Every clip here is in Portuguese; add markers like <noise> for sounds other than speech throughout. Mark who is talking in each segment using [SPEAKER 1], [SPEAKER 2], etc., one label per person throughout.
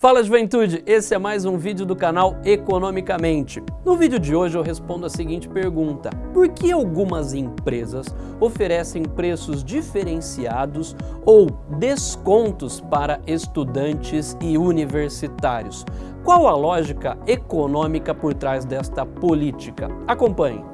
[SPEAKER 1] Fala juventude, esse é mais um vídeo do canal Economicamente. No vídeo de hoje eu respondo a seguinte pergunta. Por que algumas empresas oferecem preços diferenciados ou descontos para estudantes e universitários? Qual a lógica econômica por trás desta política? Acompanhe.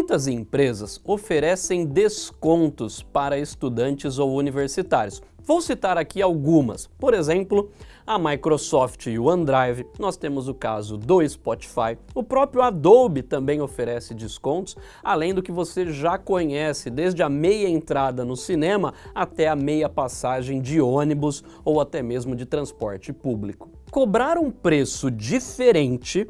[SPEAKER 1] Muitas empresas oferecem descontos para estudantes ou universitários. Vou citar aqui algumas. Por exemplo, a Microsoft e o OneDrive, nós temos o caso do Spotify, o próprio Adobe também oferece descontos, além do que você já conhece, desde a meia entrada no cinema até a meia passagem de ônibus ou até mesmo de transporte público. Cobrar um preço diferente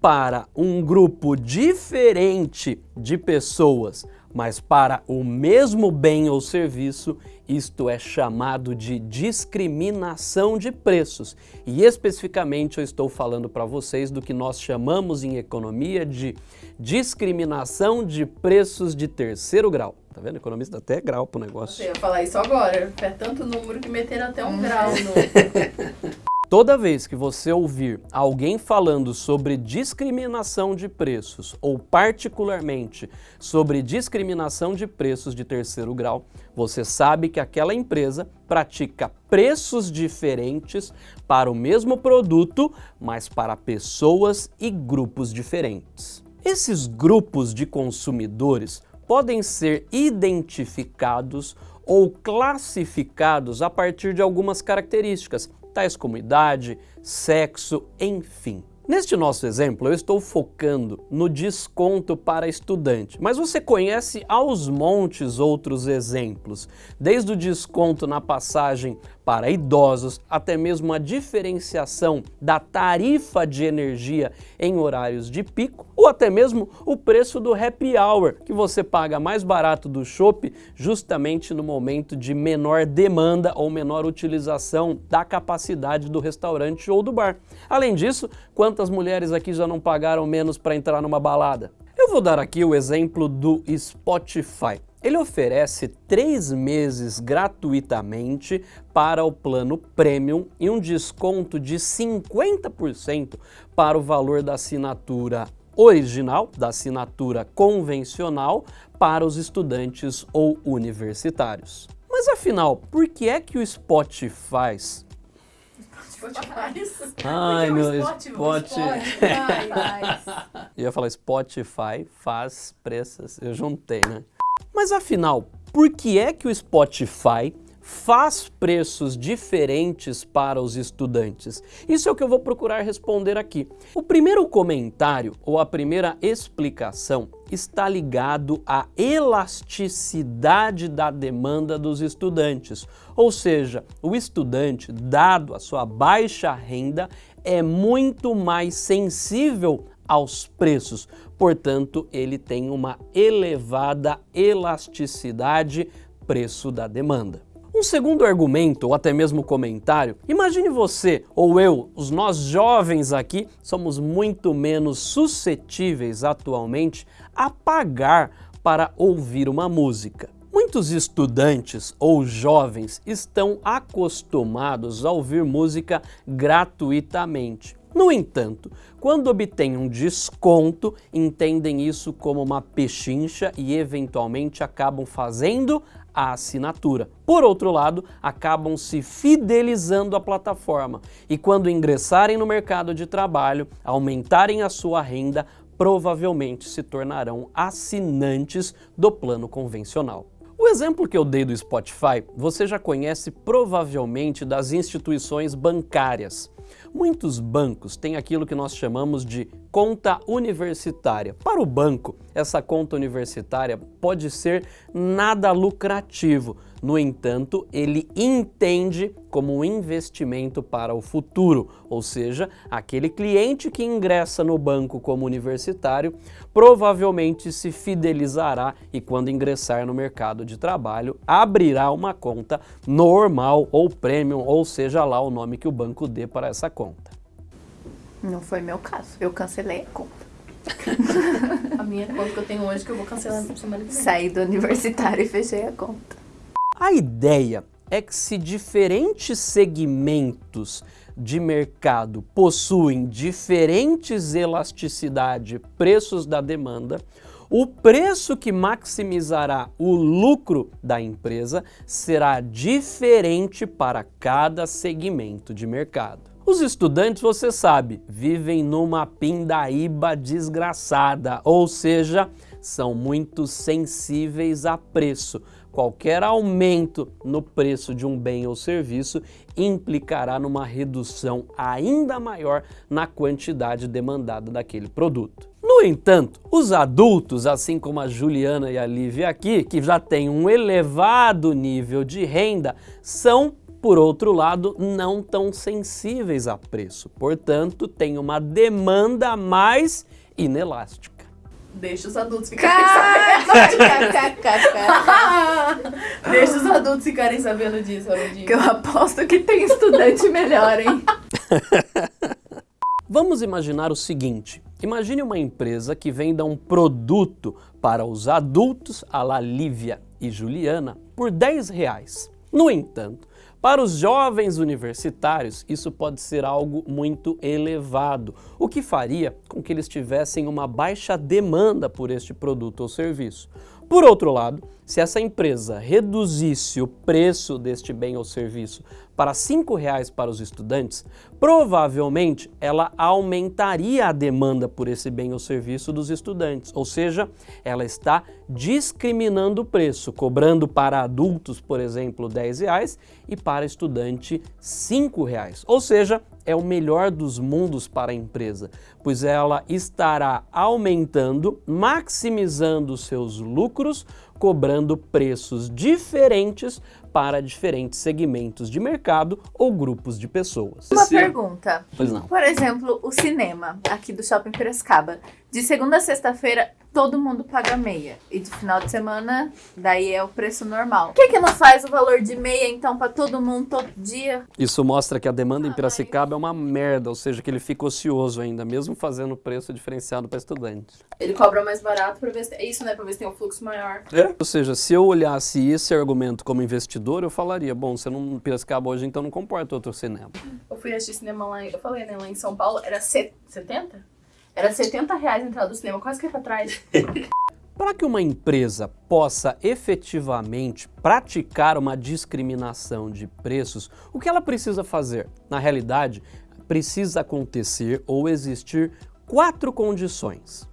[SPEAKER 1] para um grupo diferente de pessoas, mas para o mesmo bem ou serviço, isto é chamado de discriminação de preços. E especificamente eu estou falando para vocês do que nós chamamos em economia de discriminação de preços de terceiro grau. Tá vendo? Economista até grau pro negócio.
[SPEAKER 2] Eu ia falar isso agora. É tanto número que meteram até um grau no... <laughs>
[SPEAKER 1] Toda vez que você ouvir alguém falando sobre discriminação de preços, ou particularmente sobre discriminação de preços de terceiro grau, você sabe que aquela empresa pratica preços diferentes para o mesmo produto, mas para pessoas e grupos diferentes. Esses grupos de consumidores podem ser identificados ou classificados a partir de algumas características, tais como idade, sexo, enfim. Neste nosso exemplo, eu estou focando no desconto para estudante, mas você conhece aos montes outros exemplos, desde o desconto na passagem para idosos, até mesmo a diferenciação da tarifa de energia em horários de pico, ou até mesmo o preço do happy hour, que você paga mais barato do shopping justamente no momento de menor demanda ou menor utilização da capacidade do restaurante ou do bar. Além disso, quantas mulheres aqui já não pagaram menos para entrar numa balada? Eu vou dar aqui o exemplo do Spotify. Ele oferece três meses gratuitamente para o plano Premium e um desconto de 50% para o valor da assinatura original, da assinatura convencional, para os estudantes ou universitários. Mas afinal, por que é que o Spotify
[SPEAKER 2] Spotify.
[SPEAKER 1] Ai, meu
[SPEAKER 2] Spotify.
[SPEAKER 1] Spotify.
[SPEAKER 2] Spotify.
[SPEAKER 1] Eu ia falar Spotify faz preços, eu juntei, né? Mas afinal, por que é que o Spotify faz preços diferentes para os estudantes? Isso é o que eu vou procurar responder aqui. O primeiro comentário ou a primeira explicação está ligado à elasticidade da demanda dos estudantes. Ou seja, o estudante, dado a sua baixa renda, é muito mais sensível aos preços, portanto ele tem uma elevada elasticidade preço da demanda. Um segundo argumento, ou até mesmo comentário, imagine você ou eu, os nós jovens aqui, somos muito menos suscetíveis atualmente a pagar para ouvir uma música. Muitos estudantes ou jovens estão acostumados a ouvir música gratuitamente. No entanto, quando obtêm um desconto, entendem isso como uma pechincha e eventualmente acabam fazendo a assinatura. Por outro lado, acabam se fidelizando à plataforma e quando ingressarem no mercado de trabalho, aumentarem a sua renda, provavelmente se tornarão assinantes do plano convencional. Exemplo que eu dei do Spotify, você já conhece provavelmente das instituições bancárias. Muitos bancos têm aquilo que nós chamamos de conta universitária. Para o banco, essa conta universitária pode ser nada lucrativo, no entanto, ele entende como um investimento para o futuro, ou seja, aquele cliente que ingressa no banco como universitário provavelmente se fidelizará e quando ingressar no mercado de trabalho abrirá uma conta normal ou premium, ou seja lá o nome que o banco dê para essa conta.
[SPEAKER 2] Não foi meu caso. Eu cancelei a conta. <laughs> A minha conta que eu tenho hoje que eu vou cancelar semana que vem.
[SPEAKER 3] Saí do universitário e fechei a conta.
[SPEAKER 1] A ideia é que se diferentes segmentos de mercado possuem diferentes elasticidade, preços da demanda, o preço que maximizará o lucro da empresa será diferente para cada segmento de mercado. Os estudantes, você sabe, vivem numa pindaíba desgraçada, ou seja, são muito sensíveis a preço. Qualquer aumento no preço de um bem ou serviço implicará numa redução ainda maior na quantidade demandada daquele produto. No entanto, os adultos, assim como a Juliana e a Lívia aqui, que já têm um elevado nível de renda, são por outro lado, não tão sensíveis a preço, portanto, têm uma demanda mais inelástica.
[SPEAKER 2] Deixa os adultos ficarem sabendo. Deixa os adultos ficarem sabendo disso, Arundinho.
[SPEAKER 3] Que eu aposto que tem estudante melhor, hein? <laughs>
[SPEAKER 1] Vamos imaginar o seguinte, imagine uma empresa que venda um produto para os adultos, a la Lívia e Juliana, por 10 reais. No entanto, para os jovens universitários, isso pode ser algo muito elevado, o que faria com que eles tivessem uma baixa demanda por este produto ou serviço. Por outro lado, se essa empresa reduzisse o preço deste bem ou serviço para R$ reais para os estudantes, provavelmente ela aumentaria a demanda por esse bem ou serviço dos estudantes, ou seja, ela está discriminando o preço, cobrando para adultos, por exemplo, R$ reais e para estudante R$ reais, ou seja, é o melhor dos mundos para a empresa, pois ela estará aumentando, maximizando seus lucros, cobrando preços diferentes para diferentes segmentos de mercado ou grupos de pessoas.
[SPEAKER 3] Uma pergunta.
[SPEAKER 1] Pois não.
[SPEAKER 3] Por exemplo, o cinema aqui do Shopping Piracicaba. De segunda a sexta-feira, todo mundo paga meia. E de final de semana, daí é o preço normal. Por que, que não faz o valor de meia, então, para todo mundo todo dia?
[SPEAKER 1] Isso mostra que a demanda em Piracicaba é uma merda, ou seja, que ele fica ocioso ainda, mesmo fazendo preço diferenciado para estudantes.
[SPEAKER 2] Ele cobra mais barato pra ver se... É isso, né? Pra ver se tem um fluxo maior.
[SPEAKER 1] É. Ou seja, se eu olhasse esse argumento como investidor, eu falaria, bom, você não Piracicaba hoje, então não comporta outro cinema.
[SPEAKER 2] Eu fui assistir cinema lá, eu falei, né? Lá em São Paulo, era se- 70? Era 70 reais a entrada do cinema, quase que pra trás. <laughs>
[SPEAKER 1] Para que uma empresa possa efetivamente praticar uma discriminação de preços, o que ela precisa fazer? Na realidade, precisa acontecer ou existir quatro condições.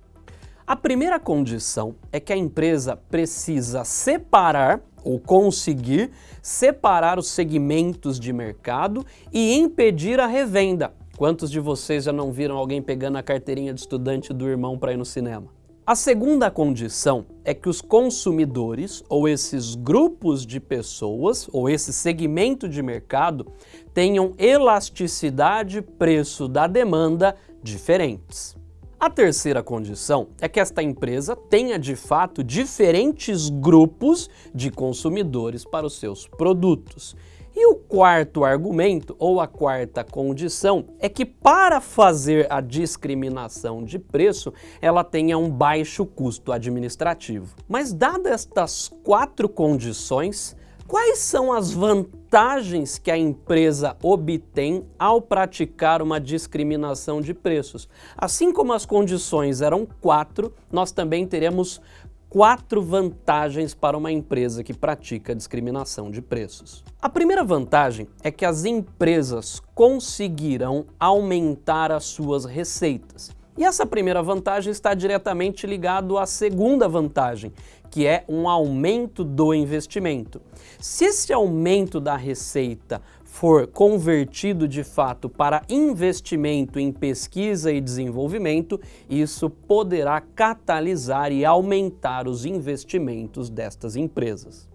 [SPEAKER 1] A primeira condição é que a empresa precisa separar ou conseguir separar os segmentos de mercado e impedir a revenda. Quantos de vocês já não viram alguém pegando a carteirinha de estudante do irmão para ir no cinema? A segunda condição é que os consumidores, ou esses grupos de pessoas, ou esse segmento de mercado, tenham elasticidade preço da demanda diferentes. A terceira condição é que esta empresa tenha de fato diferentes grupos de consumidores para os seus produtos. E o quarto argumento, ou a quarta condição, é que para fazer a discriminação de preço, ela tenha um baixo custo administrativo. Mas dadas estas quatro condições, quais são as vantagens que a empresa obtém ao praticar uma discriminação de preços? Assim como as condições eram quatro, nós também teremos quatro vantagens para uma empresa que pratica discriminação de preços. A primeira vantagem é que as empresas conseguirão aumentar as suas receitas. E essa primeira vantagem está diretamente ligado à segunda vantagem, que é um aumento do investimento. Se esse aumento da receita for convertido de fato para investimento em pesquisa e desenvolvimento, isso poderá catalisar e aumentar os investimentos destas empresas.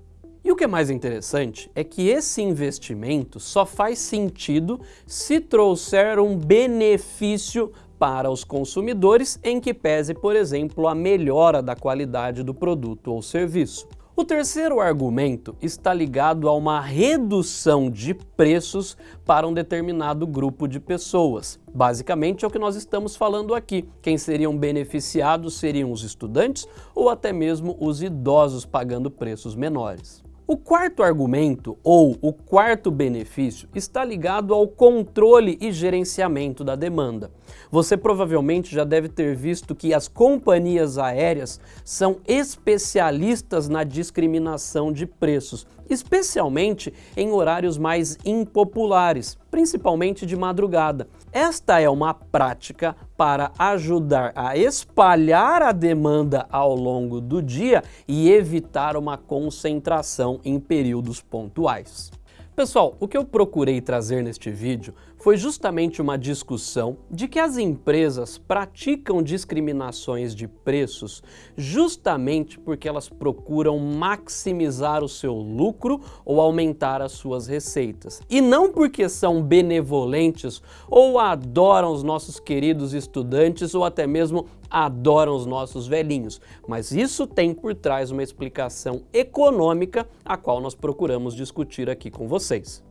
[SPEAKER 1] E o que é mais interessante é que esse investimento só faz sentido se trouxer um benefício para os consumidores em que pese, por exemplo, a melhora da qualidade do produto ou serviço. O terceiro argumento está ligado a uma redução de preços para um determinado grupo de pessoas. Basicamente é o que nós estamos falando aqui. Quem seriam beneficiados seriam os estudantes ou até mesmo os idosos pagando preços menores. O quarto argumento, ou o quarto benefício, está ligado ao controle e gerenciamento da demanda. Você provavelmente já deve ter visto que as companhias aéreas são especialistas na discriminação de preços, especialmente em horários mais impopulares, principalmente de madrugada. Esta é uma prática para ajudar a espalhar a demanda ao longo do dia e evitar uma concentração em períodos pontuais. Pessoal, o que eu procurei trazer neste vídeo foi justamente uma discussão de que as empresas praticam discriminações de preços justamente porque elas procuram maximizar o seu lucro ou aumentar as suas receitas. E não porque são benevolentes ou adoram os nossos queridos estudantes ou até mesmo adoram os nossos velhinhos, mas isso tem por trás uma explicação econômica a qual nós procuramos discutir aqui com vocês.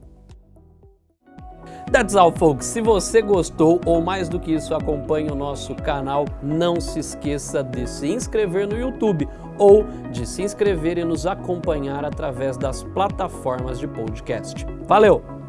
[SPEAKER 1] That's all, folks. Se você gostou ou mais do que isso acompanhe o nosso canal, não se esqueça de se inscrever no YouTube ou de se inscrever e nos acompanhar através das plataformas de podcast. Valeu!